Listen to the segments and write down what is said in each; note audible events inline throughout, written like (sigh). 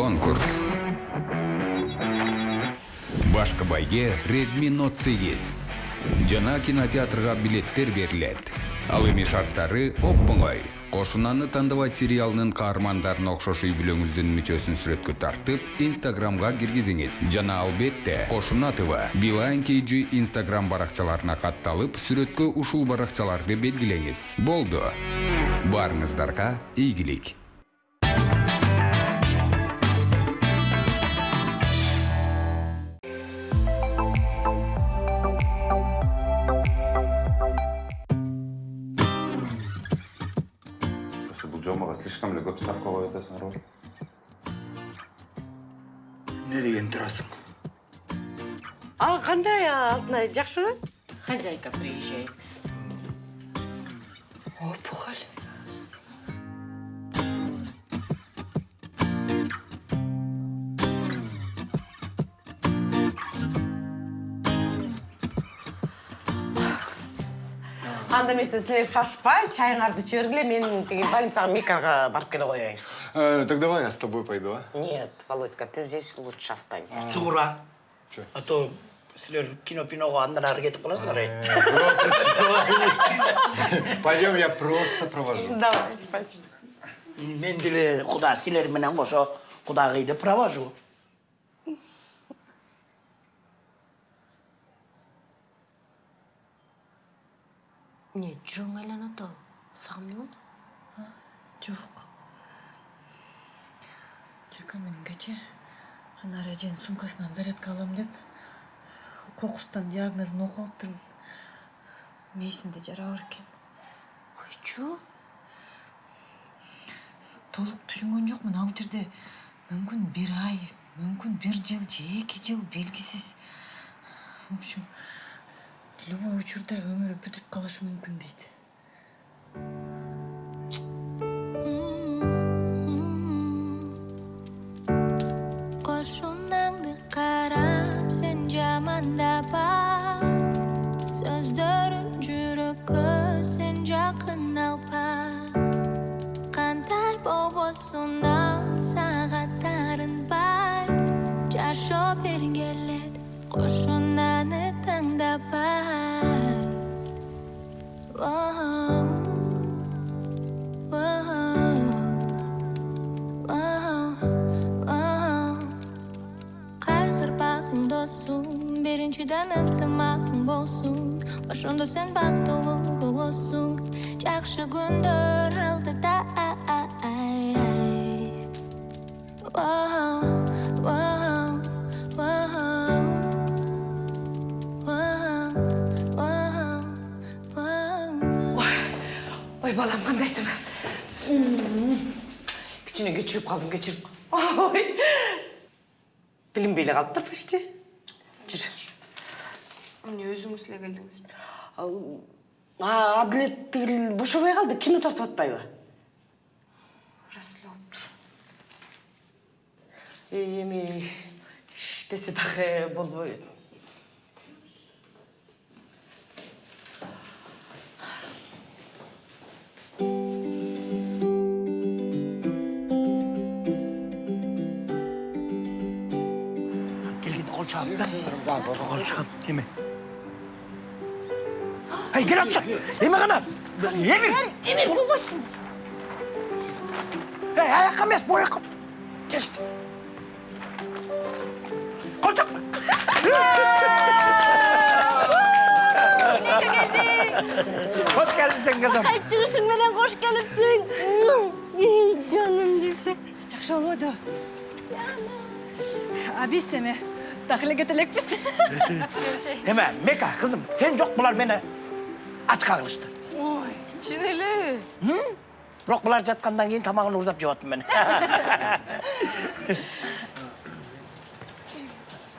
конкурс. Башкы байге redmi note 8 жана кинотеатрга билеттер берилет ал эми шарттары оп-оңой кошунаны тандабайт сериалынын каармандарын окшош үй бүлөңүздүн мүчөсүн сүрөткө тартып инстаграмга киргизиңиз жана албетте кошуна тв билайн kg инстаграм баракчаларына катталып сүрөткө ушул баракчаларды белгилеңиз болду баарыңыздарга ийгилик алтынай жақшыбы? Хозяйка приезжает. Опухоль. анда эмесе силер шашпай чайыңарды иче бергиле мен тиги больницага мекага барып келе Э, так давай я с тобой пойду, а? нет володька ты здесь лучше останься тура Чё? а то силер кино пинога андан ары кетип каласыңар эй Э, Взрослый человек. Пойдем, я просто провожу. давай пойдем мен деле куда силер менен кошо кудагыйды провожу Не, жоң айланат ау. Саған не болды? Жоқ. Жака мен кече ана режен сумкасынан зарядка алам деп кокустан диагнозун окуп алыптырмын. Мээсинде жара бар экен. Койчу? Толук түшүнгөн жокмун ал жерде мүмкүн бир ай, мүмкүн бир жыл же эки жыл белгисиз. В общем, любой учурда өмүрү бүтүп калышы мүмкүн дейт. Беріншіден ынтымағың болсын. Ошондо сен бактылуу болосуң Жакшы күндөр алдыда ой балам кандайсың кичине кечирип калдым кечирип ой билинбей эле калыптыр почти жүр эмне өзүңүз эле келдиңизби адилет тигил бошобой калды кино тартып атпайбы рас эле болуптур эми иштесе дагы болбойт кол чаап эме эй кел атчы эме гана эмир эмир болбойсуң эй аяққа емес бұл жаққа келші қол чап қош келіпсің қызым Қайып шығышың менен қош келіпсің. Жаным болбойду. А биз кете элекпиз. эме мека қызым сен жоқ бұлар мені ачқа қылышты ой чын эле бирок бұлар жатқандан кейін тамағын уурдап жеп мен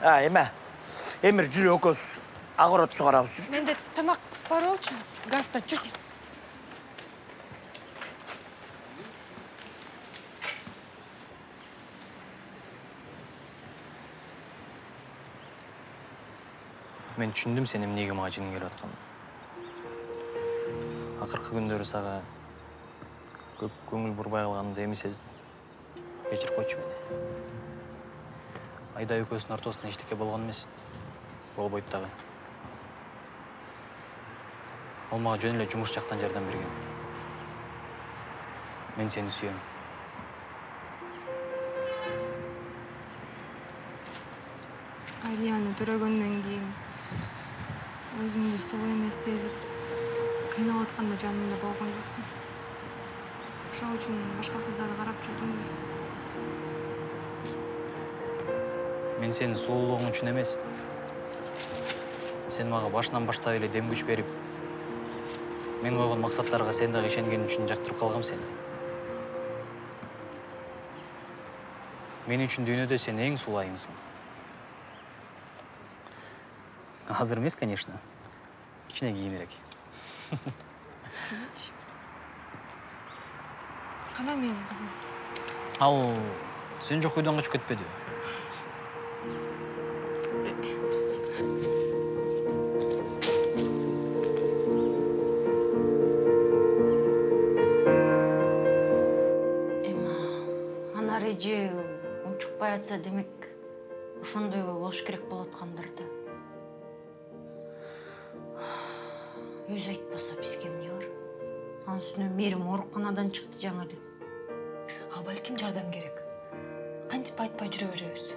а эме эмир жүрү экөөбүз огород сугарабыз жүрчү Менде тамак бар болчу. Газда жүр. Мен түшүндүм сен эмнеге мага жиниң келип атканын акыркы күндөрү сага көп көңүл бурбай калганымды эми сездим кечирип койчу мени айда экөөбүздүн ортосунда эчтеке болгон эмес болбойт дагы ол мага жөн эле жумуш жактан жардам берген мен сени сүйөм алияны төрөгөндөн кийин өзүмдү суу эмес сезип кыйнап атканда жанымда болгон жоксуң. Ошол үчүн башка кыздарды карап жүрдүм да. Мен сенин сулуулугуң үчүн эмес. Сен мага башынан баштап эле дем күч берип мен койгон максаттарга сен дагы ишенгениң үчүн жактырып калгам сени. Мен үчүн дүйнөдө сен эң сулуу айымсың азыр эмес конечно. Кийинирээк тимечи кана менин кызым ал сен качып кетпедиби эми анар эже унчукпай атса демек ошондой болуш керек болуп аткандыр да анын үстүнө мээрим ооруканадан чыкты жаңы эле. А балким жардам керек? Кантип айтпай жүрө беребиз?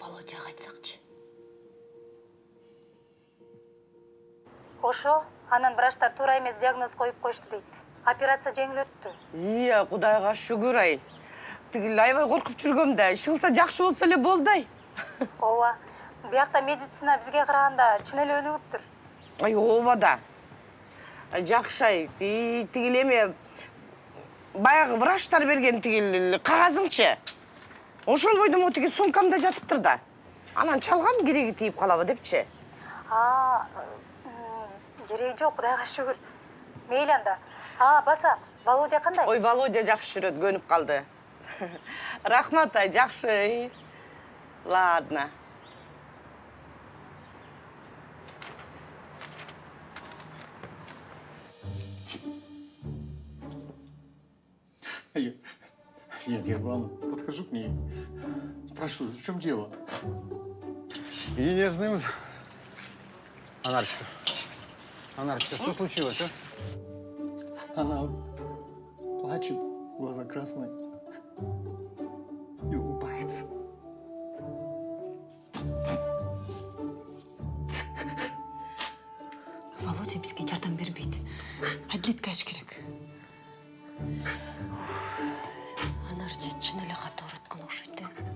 Володяга айтсакчы ошо анан врачтар туура эмес диагноз коюп коюшту дейт. Операция жеңил өттү. Ия кудайга шүгүр ай. Тигил аябай коркуп жүргөм да иш кылса жакшы болсо эле болду ай ооба биякта медицина бизге караганда чын эле өнүгүптүр ай ооба да Ай, жакшы ай Ти- тигил эме баягы врачтар берген тигил кагазыңчы ошол бойдо могу тиги сумкамда жатыптыр да анан чалгам кереги тийип калабы депчи а кереги жок кудайга шүгүр мейли анда а баса володя кандай ой володя жакшы жүрөт көнүп калды рахмат ай жакшы ладно Нет, я, ладно, подхожу к ней, спрашиваю, в чем дело? И нежным... Анарочка, Анарочка, что случилось, а? Она плачет, глаза красные. И улыбается. володя бизге жардам бербейт адилетке аш керек анар же чын эле катуу ооруткан окшойт э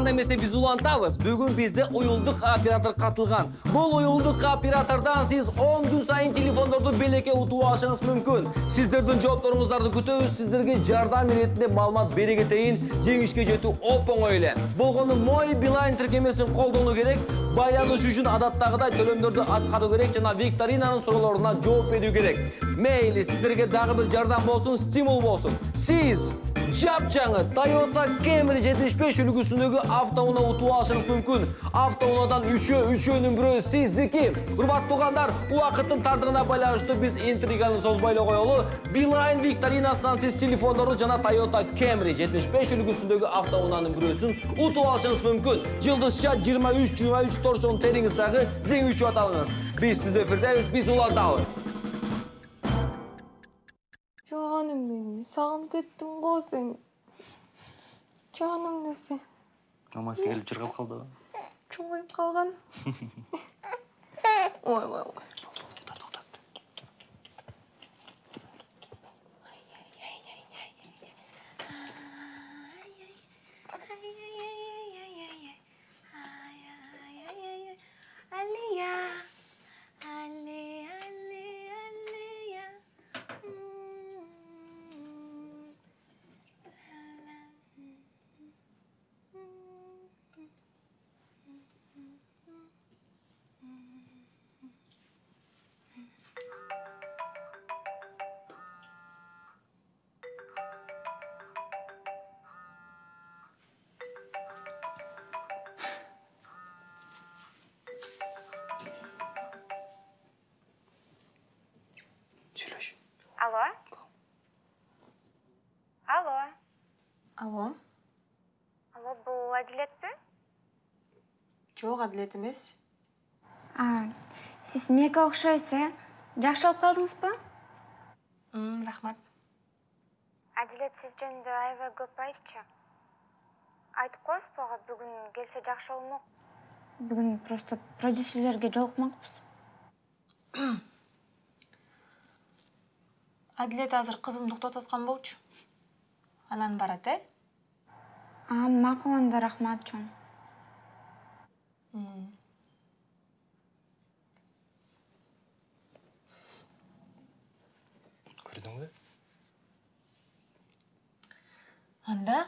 анда эмесе биз улантабыз. Бүгүн бизде уюлдук оператор катылган. Бул уюлдук оператордон сиз 10 күн сайын телефондорду белекке утуп алышыңыз мүмкүн. Сиздердин жоопторуңуздарды күтөбүз сиздерге жардам иретинде маалымат бере кетейин жеңишке жетүү оп оңой эле. Болгону мой билайн тиркемесин колдонуу керек байланыш үчүн адаттагыдай төлөмдөрдү аткаруу керек жана викторинанын суроолоруна жооп берүү керек мейли сиздерге дагы бир жардам болсун стимул болсун сиз жапжаңы Toyota Camry 75 үлгүсүндөгү автоунаа утуп алышыңыз мүмкүн. Автоунаадан үчөө, үчөөнүн бирөө сиздики. Урматтуу туугандар, убакыттын тардыгына байланыштуу биз интриганы эле коелу. Beeline викторинасынан сиз телефондорду жана Toyota Camry 75 үлгүсүндөгү автоунаанын бирөөсүн утуп алышыңыз мүмкүн. Жылдызча 23-23 торшон териңиз дагы жеңүүчү аталыңыз. Биз түз эфирдебиз, биз жаным менің сағынып ғой сені жаным десе мамасы келип чыргап калдыбы чоңоюп қалған ой ой ой Тюлеш. Алло? Алло. Алло. Алло, бұл әділет? Жоқ, әділет емес. А, сіз мека ұқшайсыз, э? жақшы алып қалдыңыз ба? Мм, рахмат. Әділет сіз жөнді айва көп айтшы. Айтып қойсыз бұған бүгін келсе жақшы болмақ. Бүгін просто продюсерлерге жолықмақпыз. Әділет азыр қызымды тоқтатқан болчу. Анан барат э А, мақұл анда рахмат жон. көрдің бе? Анда?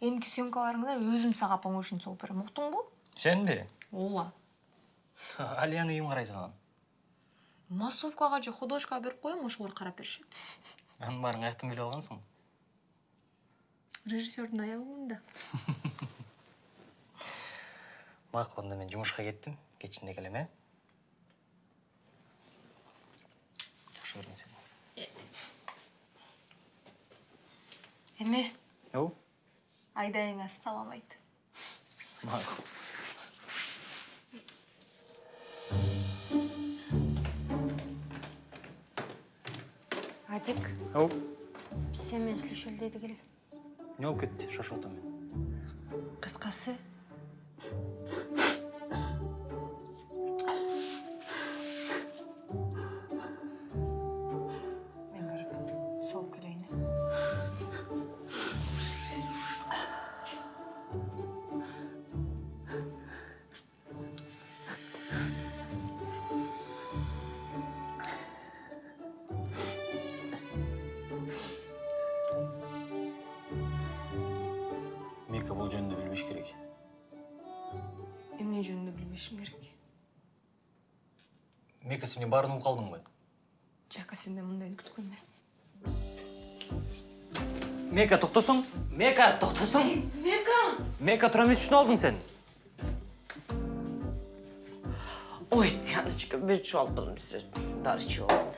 Эмки съемкаларыңда өзім сага помощник болуп берем уктуңбу сен бе? Ооба (laughs) алияны ким карай салган массовкага же художкага берип коем ошолор карап беришет анын баарын каяктан билип алгансың режиссердун аябында (laughs) макул анда мен жумушка кеттим кечинде келем э жакшы көрөм сени эме ау айдайыңа салам айт макул адик ау биз сен менен сүйлөшөлү деди эле эмне болуп кетти шашып атам мен. Кыскасы эмне жөнүндө билбешим керек. Мека сен эмне баарын угуп калдыңбы жака сенден мындайын күткөн эмесмин мека токтосоң мека токтосоң мека! Мека тура эмес үчүн алдың сен. Ой, Дианочка, ben şu aldım size. Darıcı oldu.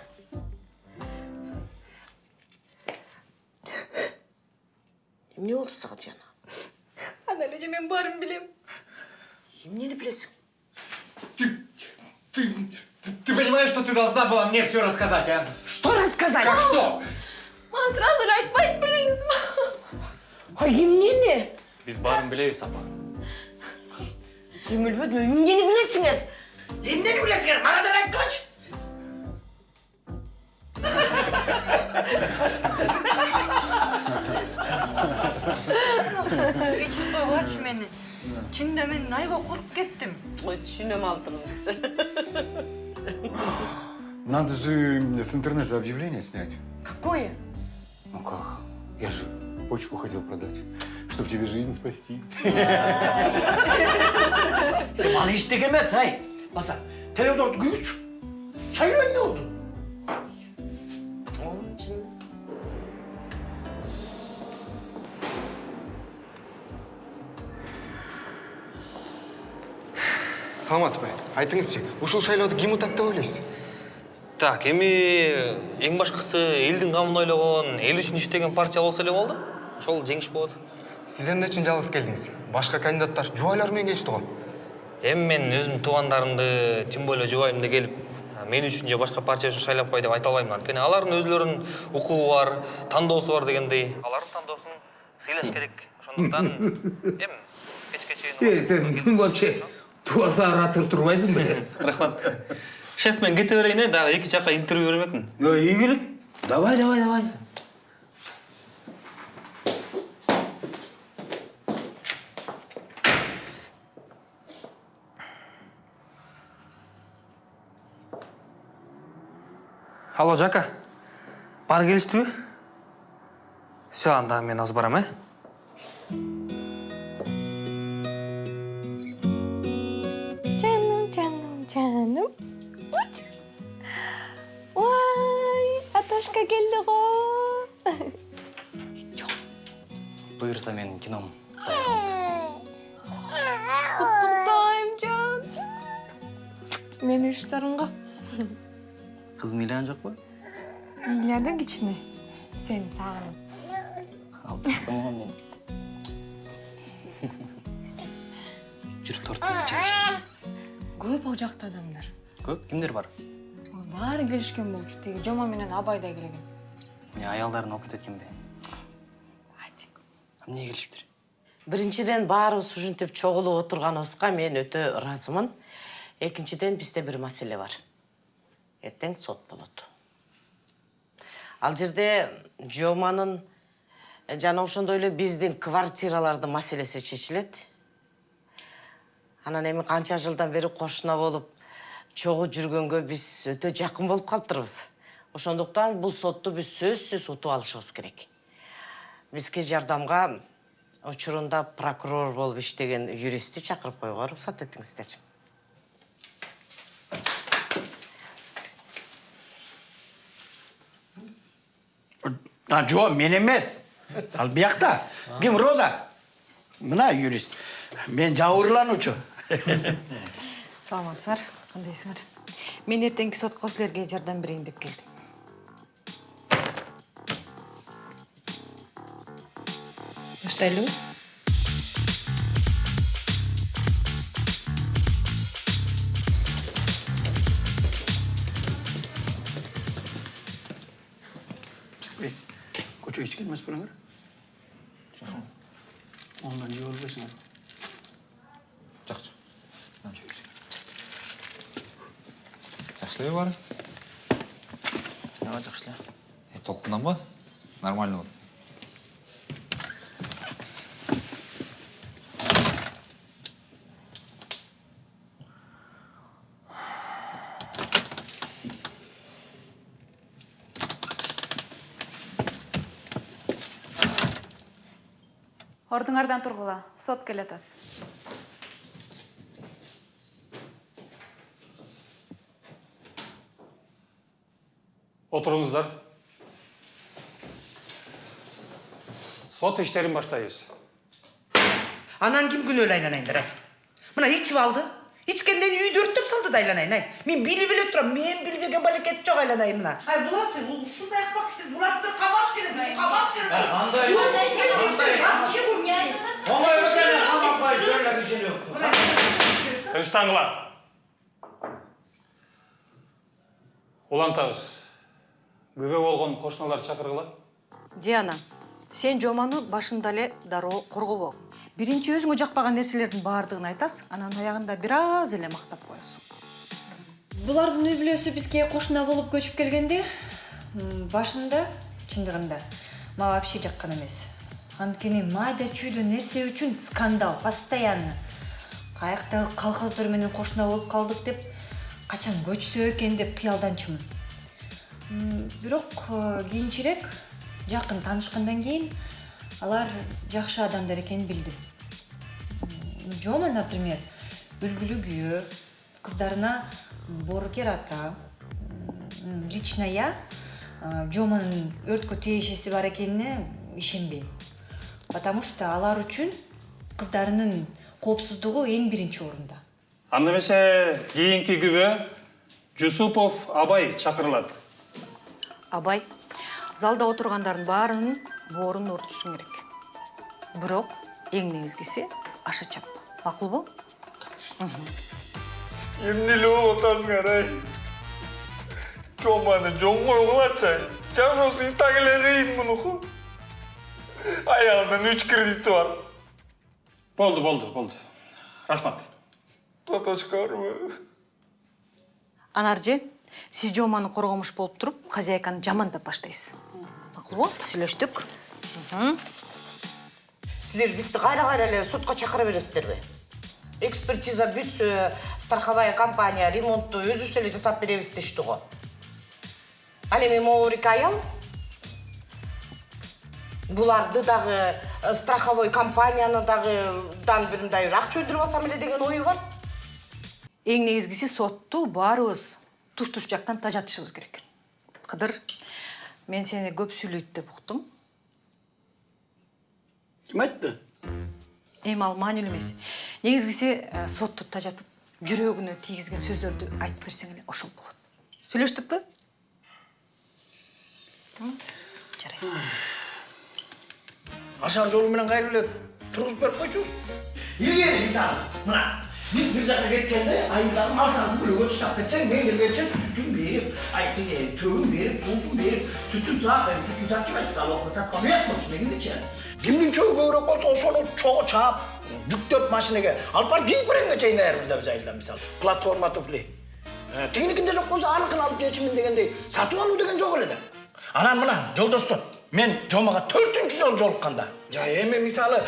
Ne oldu sana Diana? ана эле же мен баарын билем И мне не плеск. Ты, ты, ты, ты понимаешь, что ты должна была мне все рассказать, а? Что рассказать? Как мама, что? Мама, сразу лять бать, блин, с А и мне не? Без баром барым біле сапа. Еміл бөді, емне не білесіңер? Емне не білесіңер? Маған да дочь. қылач. Кечіп бабач мені түнде мен аябай қорқып кеттім ой чинем алдыңыз надо же с интернета объявление снять какое ну как я же почку хотел продать чтобы тебе жизнь спасти. Роман ештеңе емес әй баса телевизорды күйгізші шай не болды саламатсыз ба? Айтыңызшы ушул шайлоодо ким утат деп ойлойсуз? Так эми эң башкысы элдин камын ойлогон эл үчүн иштеген партия болсо эле болду. Ошол жеңиш болот. Сиз эмне үчүн жалгыз келдиңиз? Башка кандидаттар жубайлар менен келишти го. Эми мен өзүмдүн туугандарымды тем более жубайымды келип мен үчүн же башка партия үчүн шайлап кой деп айта албайм анткени. Алардын өзүлөрүнүн укугу бар тандоосу бар дегендей. Алардын тандоосун сыйлаш керек. Ошондуктан (laughs) эми кечке чейин Е, сен вообще? Туаса ратыр турбайсың бе? (laughs) рахмат шеф мен кете берейин э дагы эки жакка интервью бермекмин игілік. Давай, давай, давай. алло жака бар келиштиби все анда мен азыр барам э Уть. ой аташка келди го буюрса менин кином. Куттуктайм жан мен режиссермун го кызым ыйланган жокпу ыйлады кичине. Сени сагынып алтын мен жүр тортпен көп ал жакта адамдар. Көп? Кимдер бар? Ой, баары келишкен болчу тиги жома менен абай да келген. Не аялдарын алып кетет экен бе эмне келишиптир. Биринчиден баарыбыз ушинтип чогулуп отурганыбызга мен өтө ыраазымын экинчиден бизде бир маселе бар. Эртең сот болот. Ал жерде жоманын жана ошондой эле биздин квартиралардын маселеси чечилет. Анан эми канча жылдан бери кошуна болуп чогуу жүргөнгө биз өтө жакын болуп калыптырбыз ошондуктан бул сотту биз сөзсүз утуп алышыбыз керек бизге жардамга учурунда прокурор болуп иштеген юристти чакырып коюуга уруксат этиңиздер А, жо, мен емес. Ал биякта. Ким Роза? Мына юрист. Мен жабырлануучу. (laughs) саламатсыздар кандайсыңар мен эртеңки сотко силерге жардам берейин деп келдим баштайлыбы Көчөгө ичкен эмес белеңер? Ондан жеп албайсыңар. Эле баары? ооба жакшы эле Э, толкунданба. Нормально бол. Ордуңардан тургула, сот келатат. Отырыңыздар. Сот иштерин баштайбыз. Анан ким күнөөлүү айланайындар ай? Мына ичип алды. Ичкенден үйдү өрттөп салды да айланайын ай. Мен билип эле турам, мен билбеген балекет жок айланайын мына. Ай буларчы, бул ушундай акпак ишти, буларды камаш керек, камаш керек. Андай, андай. Өтеле камакпай Күбө болгон кошуналар чакыргыла. диана сен жоманы башында эле дароо коргобо биринчи өзүңө жакпаган нерселердин баардыгын айтасың анан аягында бир аз эле мактап коесуң. Булардын үй бүлөсү бизге кошуна болуп көчүп келгенде м, башында чындыгында мага вообще жаккан эмес. Анткени майда чүйдө нерсе үчүн скандал постоянно. Каяктагы колхоздор менен кошуна болуп калдык деп качан көчсө экен деп кыялданчумун. Бирок э, кийинчерээк жакын таанышкандан кийин алар жакшы адамдар экенин билдим. Жома например үлгүлүү күйөө кыздарына боорукер ата лично я э, жоманын өрткө тиешеси бар экенине ишенбейм. Потому что алар үчүн кыздарынын коопсуздугу эң биринчи орунда. Анда эмесе кийинки күбө Жусупов Абай чакырылат. Абай залда отургандардын баарынын боорун ортушуң керек бирок эң негизгиси аша чап макулбу Эмне эле болуп атасыңар ай? Жоманы жон койгулачы ай. Жашоосу и так эле кыйын мунуку. Аялынан үч кредити бар. Болду, болду, болду. Рахмат. Таташкарбы? анаржы сиз жоманы коргомуш болуп туруп хозяйканы жамандап баштайсыз. Макулбу сүйлөштүк силер бизди кайра кайра эле сотко чакыра бересиздерби экспертиза бүтсө страховая компания ремонтту өзүбүз эле жасап беребиз дешти го ал эми эки аял. Буларды дагы э, страховой компанияны дагы дан бир мындай акча өндүрүп алсам эле деген ою бар. Эң негизгиси сотту баарыбыз туш туш жактан тажатышыбыз керек. Кыдыр мен сени көп сүйлөйт деп уктум. Ким айтты? эми ал маанилүү эмес. Негизгиси э, сотту тажатып жүрөгүнө тийгизген сөздөрдү айтып берсең эле ошол болот. Сүйлөштүкпү жарайт. Ашар жолу менен кайра эле тургузуп берип койчубуз. Илгери мисалы мына. Биз бир жака кеткенде айылдагы мал бөлөгө таштап кетсең мен келгенче сүтүн берип ай тиги чөгүн берип суусун берип сүтүн саап эми сүтүн саап жибайсыз ал убакта саткан уят болчу негизичи кимдин чөгү көбүрөөк болсо ошону чогуу чаап жүктөп машинеге алып барып жийип беренге чейин даярбыз да биз айылда мисалы платформа туфли тигиникинде жок болсо аныкын алып жечимин дегендей сатып алуу деген жок эле да анан мына жолдоштор мен жомага төртүнчү жолу жолукканда эми мисалы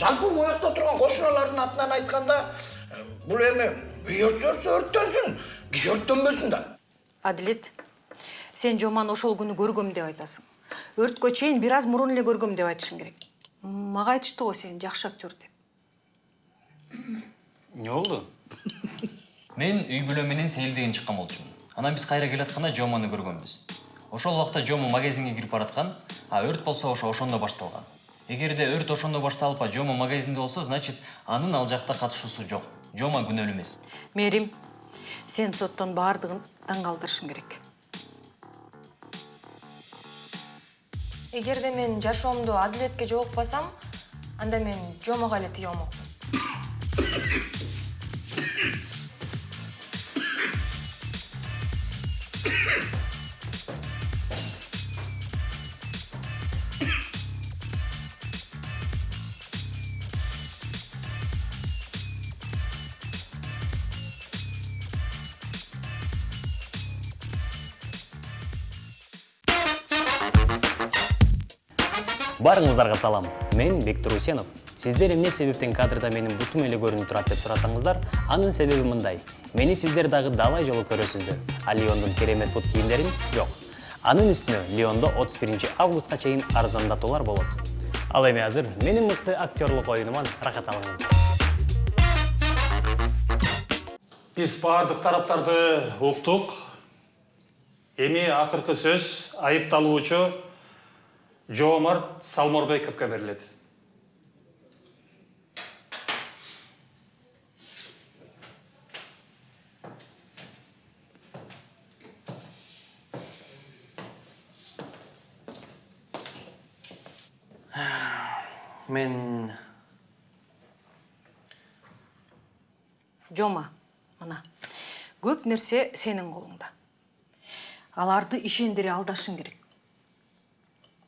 жалпы моякта турган кошуналардын атынан айтканда бул эми өртсө өрттөнсүн киши өрттөнбөсүн да адилет сен жоманы ошол күнү көргөм деп айтасың өрткө чейин бир аз мурун эле көргөм деп айтышың керек мага айтышты го сен жакшы актер деп эмне болду мен үй бүлө менен сейилдеген чыккан болчумун анан биз кайра келатканда жоманы көргөнбүз. Ошол убакта жомо магазинге кирип бараткан а өрт болсо ошо ошондо башталган. Эгерде өрт ошондо башталып а жомо магазинде болсо значит анын ал жакта катышуусу жок. Жомо күнөөлүү эмес. Мээрим сен соттон баардыгын таң калтырышың керек. Эгерде мен жашоомду адилетке жолукпасам анда мен жомого эле тие алмокмун Барыңыздарга салам. Мен Бектур Усенов. Сиздер эмне себептен кадрда менин бутум эле көрүнүп турат деп сурасаңыздар, анын себеби мындай. Мени сиздер дагы далай жолу көрөсүздөр. А Леондун керемет бут кийимдерин жок. Анын үстүнө Леондо 31 августка чейин арзандатуулар болот. Ал эми азыр менин мыкты актерлук оюнуман рахат алыңыздар. Биз бардык тараптарды уктук. Эми акыркы сөз айыпталуучу Жоомарт Салморбековго берилет. мен жома мына көп нерсе сенин колуңда аларды ишендире алдашың керек.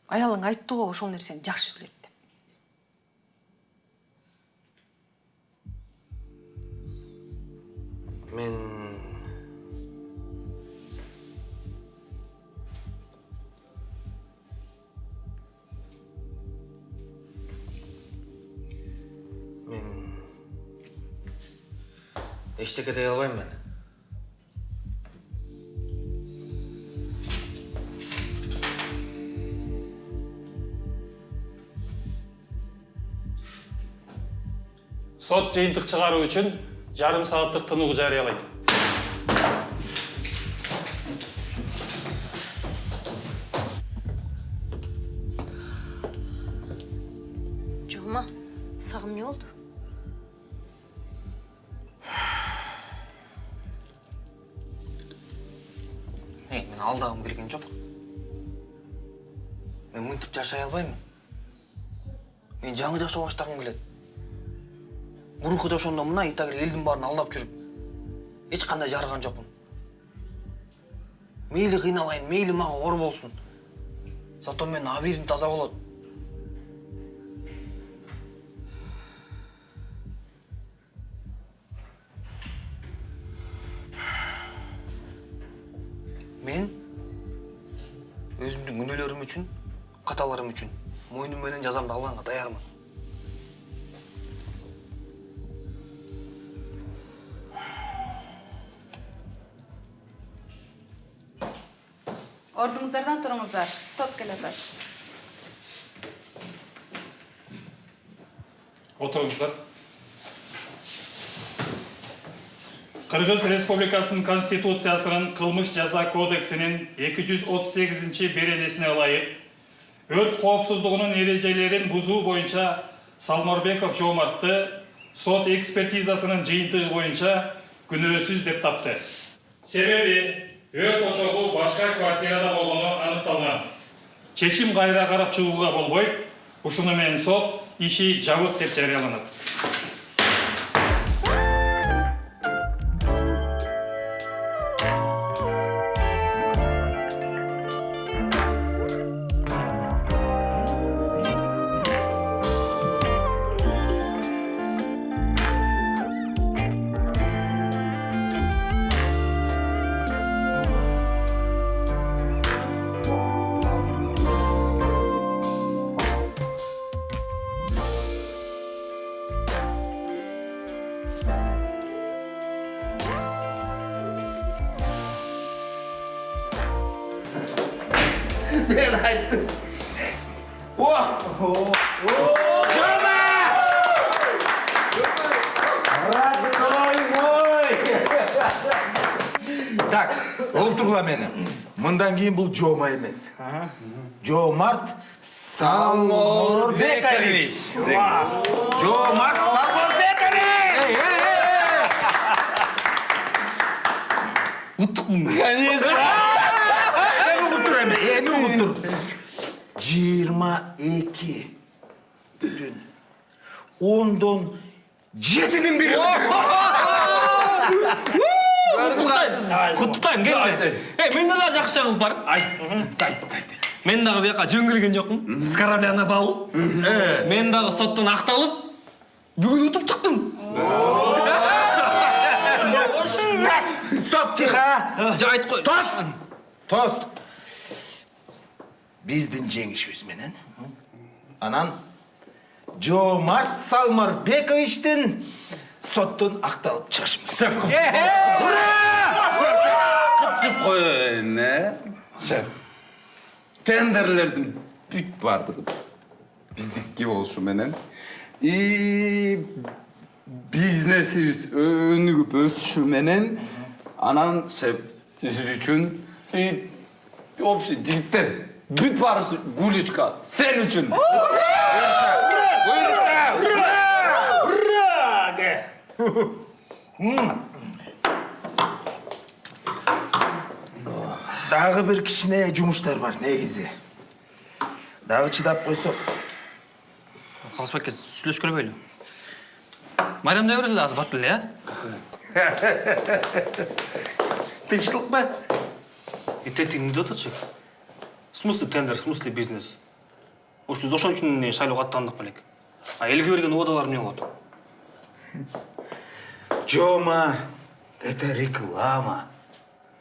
Аялың айтты го ошол нерсени жакшы билет деп. Мен мен эчтеке дей албайм мен. Сот жыйынтык чыгаруу үчүн жарым сааттык тынуу жарыялайт. жома сага эмне болду (sighs) Эй, мен алдагым келген жок. Мен мынтип жашай албайм. Мен жаңы жашоо баштагым келет. Мурунку жашоомдо мына итагер элдин баарын алдап жүрүп, эч кандай жарыган жокмун. Мейли кыйналайын, мейли мага оор болсун. Зато менин абийирим таза болот. Мен өзүмдүн күнөөлөрүм үчүн, каталарым үчүн мойнум менен жазамды алганга даярмын. Ордуңуздардан туруңуздар. Сот келатат. Отырыңыздар. Кыргыз Республикасынын Конституциясынын кылмыш жаза кодексинин 238 беренесине ылайык өрт коопсуздугунун эрежелерин бузуу боюнча Салморбеков Жомартты сот экспертизасынын жыйынтыгы боюнча күнөөсүз деп тапты. Себеби өрт очогу башка квартирада болгону аныкталган. Чечим кайра карап чыгууга болбойт, ушуну менен сот иши жабык деп жарыяланат Oh! Жома! Родной мой! Так, мени. Мындан кийин бул Жома эмес. Жомарт Салморбекович. Жомарт Салморбекович! Уттукмун. Конечно. 22 бүтін. Ондон жетінің бері. құттықтаймын. келді. Ей менде дағы жақсы жаңалық бар. Айт айт айт мен дағы бияққа жөңгілген жоқпын. С корабля на бал мен дағы соттан ақталып бүгін ұтып шықтым. Стоп тихо жа айтып қой. Тост! Тост! Биздин жеңишибиз менен анан Жомарт Салмарбековичтин соттон акталып чыгышыбыз. Шеф, Кыпчып коеюн, э? Шеф. Тендерлердин бүт бардыгы биздики болушу менен и бизнесибиз өнүгүп өсүшү менен анан шеф сиз үчүн и общий жигиттер бүт баарысы гулечка сен үчүн Дагы бир кичине жумуштар бар негизи. Дагы чыдап койсок. қалыспай сүйлөшкөлө бойлу майрамдай берди азыр бат эле э Тынчтык ба? тентиң эмне деп шеф в смысле тендер в смысле бизнес биз ошон үчүн шайлоого аттандык белек а элге берген убадалар эмне болот Жома, это реклама.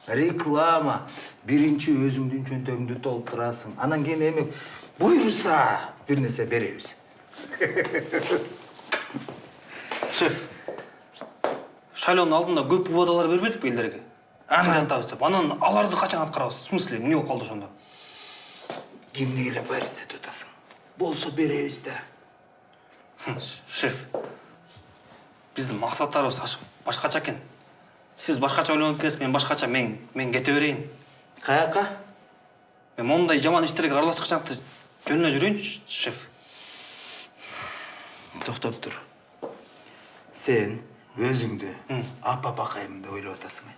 Реклама. Биринчи өзүңдүн чөнтөгүңдү толтурасың. Анан кийин эми буйруса бир нерсе беребиз. шеф шайлоонун алдында көп убадалар бербедикпи элдерге кызантабыз деп? Анан аларды качан аткарабыз в смысле? Эмне болуп калды ошондо Кимди эле атасың? Болсо беребиз да. шеф биздин максаттарыбыз аш- башкача экен сиз башкача ойлонуп экенсиз мен башкача мен мен кете берейин каяка мен мондай жаман иштерге аралашкычакты жөнүнө жүрөйүнчү шеф Токтоп тур. Сен өзүңдү апа бакайым деп ойлоп атасың.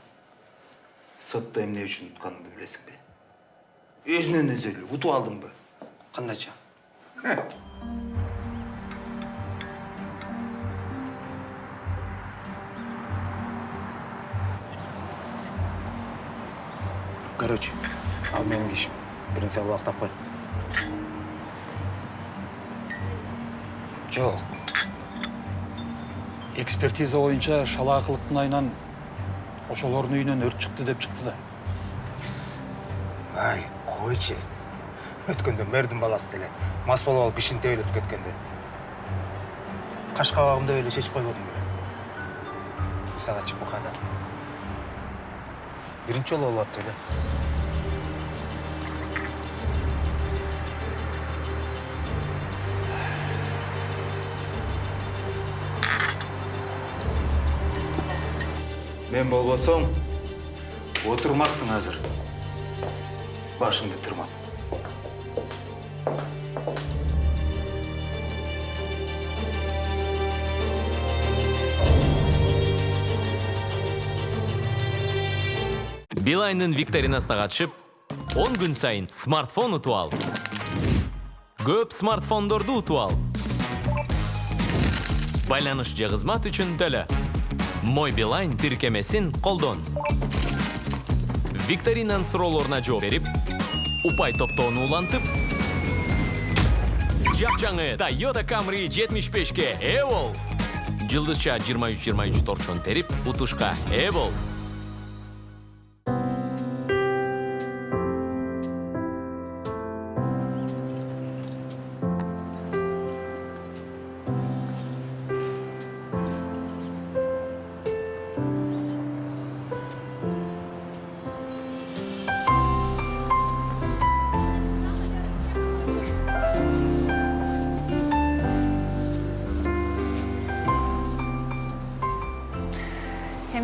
Сотто эмне үчүн утканыңды билесиңби? Өзүнөн өзү эле утуп алдыңбы? кандайча Короче, ал менин ишим. Бир нерсе кылып таппай. Жоқ. Экспертиза боюнча шалаакылыктын айынан ошолордун үйүнөн өрт чыкты деп чыкты да. Койчу. Өткөндө мэрдин баласы деле мас болуп алып кишини тебелетип кеткенде. Каш кабагымда эле чечип койбодум беле. Сага чыпык адам. Биринчи жолу болуп атты эле. Мен болбосом, отурмаксың азыр. Башыңды тырмап. билайндын викторинасына катышып 10 күн сайын смартфон утуп ал көп смартфондорду утуп ал байланыш же кызмат үчүн төлө мой билайн тиркемесин колдон викторинанын суроолоруна жооп берип упай топтоону улантып жапжаңы toyota camry 75ке ээ бол жылдызча 23-23 торчон терип утушка ээ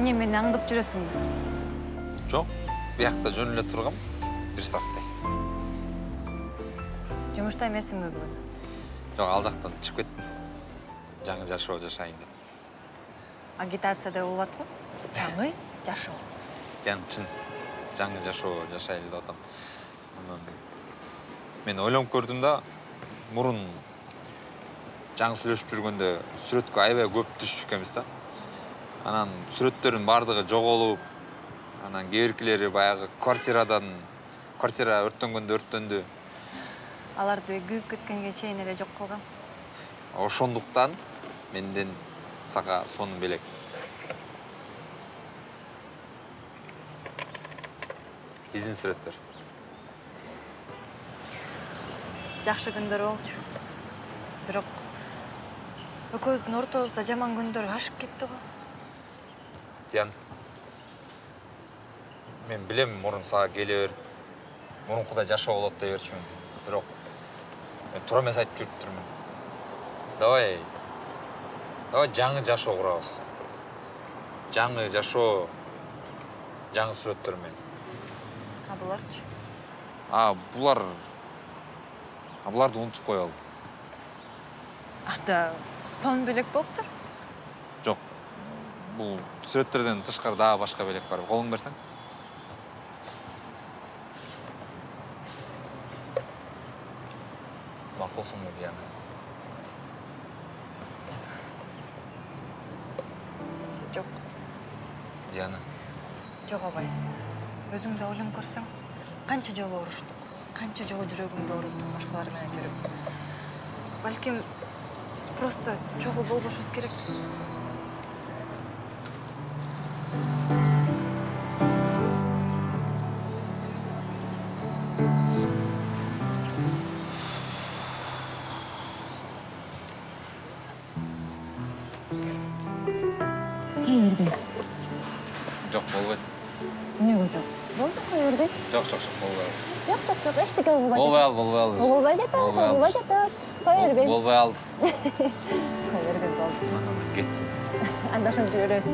эмне мени аңдып жүрөсүңбү жоқ биякта жөн эле тургам бир сааттай жумушта эмессиңби бүгүн жок ал жактан чыгып кеттим жаңы жашоо жашайын деп агитация деп болот го жаңы жашоо яны чын жаңы жашоо жашайлы деп атам анан мен ойлонуп көрдүм да мурун жаңы сүйлөшүп жүргөндө сүрөткө аябай көп түшүшүп экенбиз да анан сүрөттөрдүн баардыгы жоголуп анан кээ биркилери баягы квартирадан квартира өрттөнгөндө өрттөндү. Аларды күйүп кеткенге чейин эле жок кылгам ошондуктан менден сага сонун белек. Биздин сүрөттөр. Жакшы күндөр болчу. Бирок экөөбүздүн ортобузда жаман күндөр ашып кетти го мен билем мурун сага келе берип мурункудай жашоо болот дей берчүмүн бирок мен туура эмес айтып жүрүптүрмүн давай давай жаңы жашоо курабыз жаңы жашоо жаңы сүрөттөр менен а буларчы а булар а буларды унутуп коелу анда сонун белек болуптур бул сүрөттөрдөн тышкары дагы башка белек бар. Колуңду берсең. Макулсуңбу диана жок. Диана жок абай. Өзүң да ойлонуп көрсөң. Канча жолу уруштук канча жолу жүрөгүмдү ооруттук башкалар менен жүрүп? Балким биз просто чогуу болбошубуз керек болбой алды болбой алды болбой жатат Болбой алды. болбой жатат кое бербейм болбой алды кое бербейм болду анан мен кеттим анда ошентип беребиз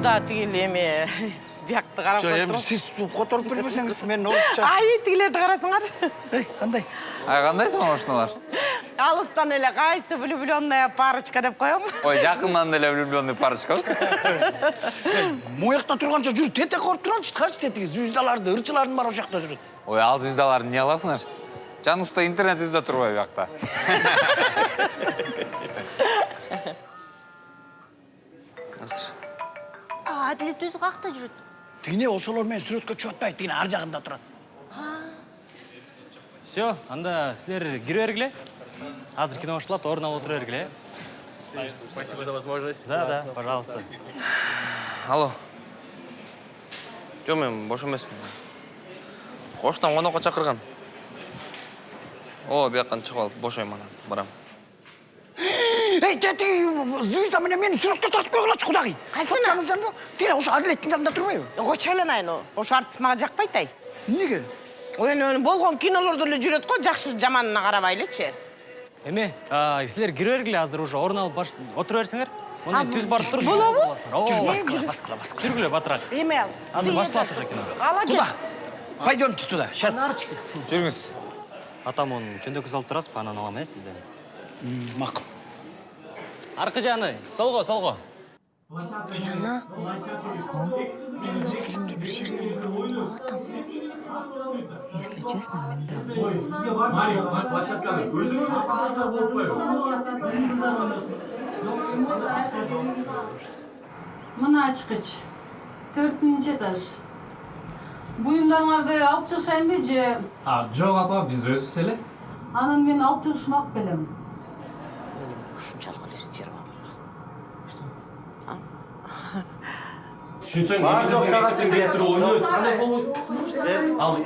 куда тигил эме (laughs) биякты карап жок эми сиз которуп бербесеңиз мен орусча ай тигилерди карасыңар эй кандай ай кандайсың ошонулар алыстан эле кайсы влюбленная парочка деп коем ой жакындан деле влюбленный парочкабыз жакта (laughs) турганча жүрүп тентек коруп туралычы карчы тетиги звездаларды ырчылардын баары ошол жакта жүрөт ой ал звездаларды эмне кыласыңар жаныбызда интернет звезда турбайбы биякта (laughs) адилет өзү каякта жүрөт тигине ошолор менен сүрөткө чыгып атпайбы тигине ар жагында турат все анда силер кире бергиле азыр кино башталат орун алып отура бергиле спасибо за возможность. Да да пожалуйста. Алло. Жок мен бош эмесмин коштон конокко чакырган. Ооба бияктан чыгып алып бошойм анан барам. Эй тетиги звезда менен мени сүрөткө тартып койгулачы кудагый кайсына? Жанында тигине ошо адилеттин жанында турбайбы койчу айланайын ошо артист мага жакпайт ай эмнеге эми болгон кинолордо эле жүрөт го жакшы жаманына карабайлычы эме а, силер кире бергиле азыр уже орун алып отура берсиңер А, мына түз барып туруп болобу? Жүргүлө, баскыла баскыла жүргүлө батыраак эме азыр башталат уже кино. ала кел Пойдемте туда. Сейчас. жүріңіз. Атам оны жөндөккө салып турасызбы анан алам э сизден макул аркы жагына солго солго диана мен бул фильмди бир жерден болуп атам Если честно, мен дагы. мына ачкыч төртүнчү этаж. Буюмдарыңарды алып чыгышайынбы же? А, жок апа, биз өзүбүз эле. анан мен алып чыгышмак белем мен эми ушунчалык эле стервамын Түшүнсөң, Бар, жок, жагат бизге. Ал.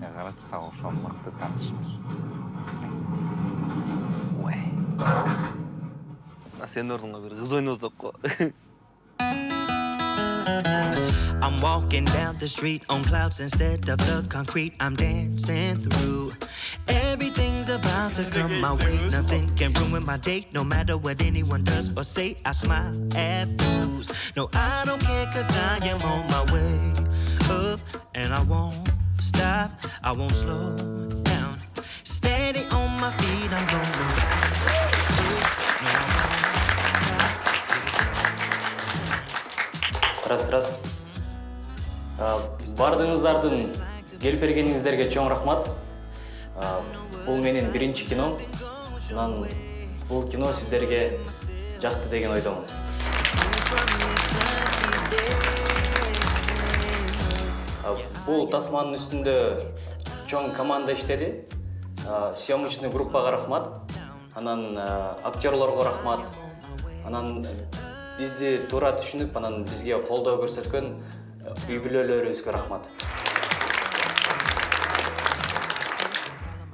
Я карачы сага ошол мыкты татышыптыр сенин ордуңа бир кыз ойноп атат го I'm walking down the street on clouds instead of the concrete I'm dancing through. Everything's about to come my way. Nothing can ruin my day, no matter what anyone does or say. I smile at fools. No, I don't care, cause I am on my way up. And I won't stop, I won't slow down. Steady on my feet, I'm going рас рас А, бардыгыңыздардын келип бергениңиздерге чоң рахмат. Бул менин биринчи кином анан бул кино сиздерге жакты деген ойдомун. Бул тасманын үстүндө чоң команда иштеди. Съемочный группага рахмат. Анан актерлорго рахмат. Анан бизди туура түшүнүп анан бизге колдоо көрсөткөн үй бүлөлөрүбүзгө рахмат.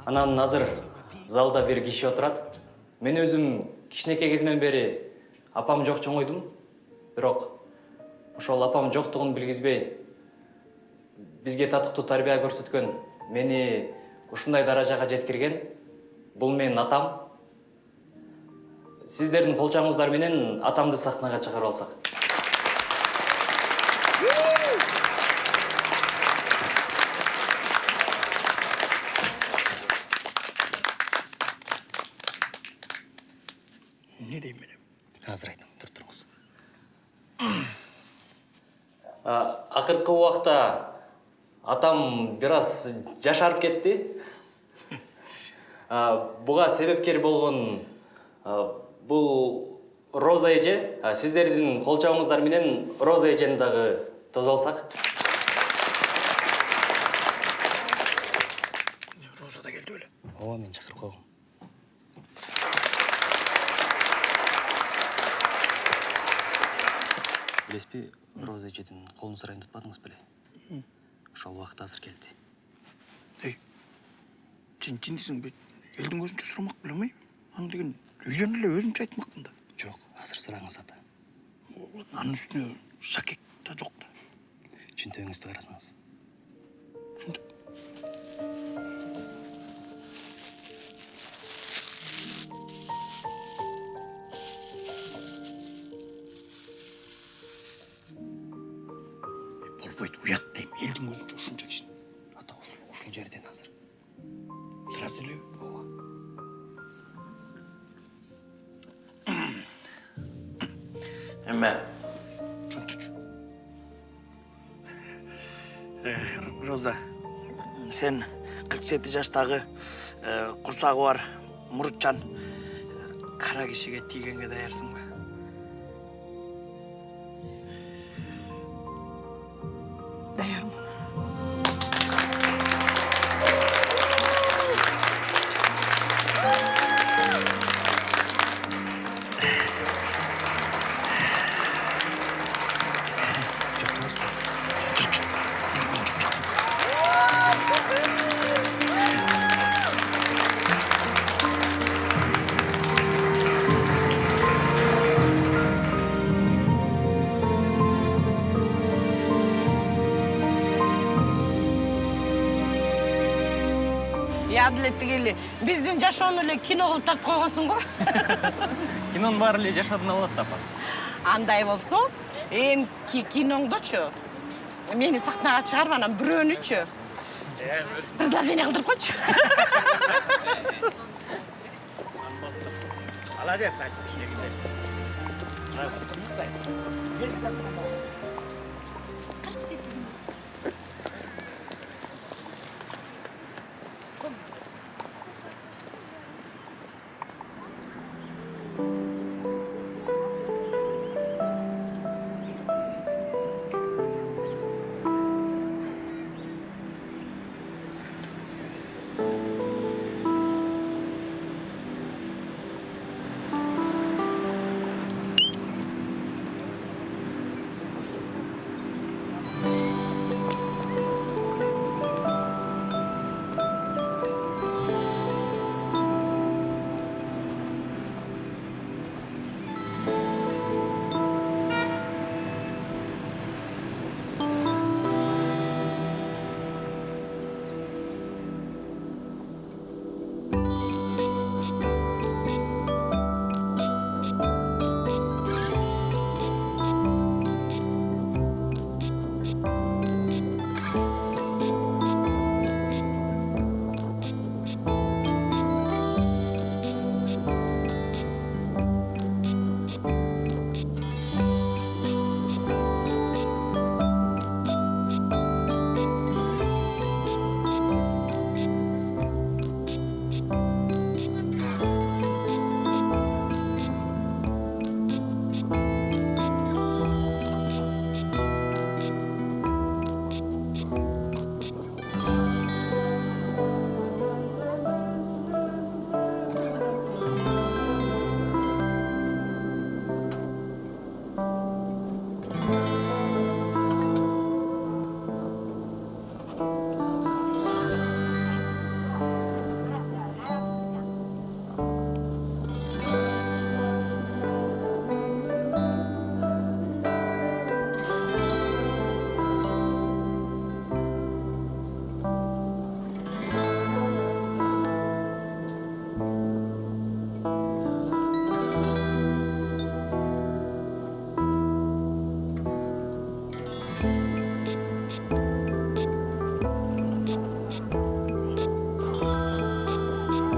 Анан азыр залда бир киши отурат. Мен өзүм кичинекей кезимден бери апам жок чоңойдум бирок ошол апам жоктугун билгизбей бизге татыктуу тарбия көрсөткөн мени ушундай даражага жеткирген бул менин атам. Сиздердин кол чабыңыздар менен атамды сахнага чыгарып алсак атам бир аз жашарып кетти А, буга себепкер болгон а, бул роза эже сиздердин кол чабыңыздар менен роза эжени дагы тосуп алсак Роза да келді өлі. ооба мен чакырып койгом билесизби роза эжедин колун сурайын деп атпадыңыз беле ошол убакыт азыр келди Ей, сен жындысың бе? Елдің көзінше сұрамақ білем ай? Аны деген үйден эле өзүнчө айтмақпын да. жок азыр сураңыз ата Анын үстүнө шакек та жок да. чөнтөгүңүздү карасаңыз Болбойт, сен 47 жаштагы курсагы бар мурутчан кара кишиге тийгенге даярсыңбы? Кино кылып тартып койгонсуң го (laughs) кинонун баары эле жашоодон алат да апа андай болсо эмки киноңдочу мени сахнага чыгарып анан бирөөнүчү предложение кылдырып койчу (laughs) Молодец, Ань.